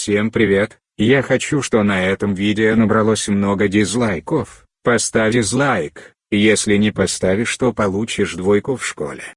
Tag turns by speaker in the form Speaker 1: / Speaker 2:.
Speaker 1: Всем привет, я хочу что на этом видео набралось много дизлайков, поставь дизлайк, если не поставишь то получишь двойку в школе.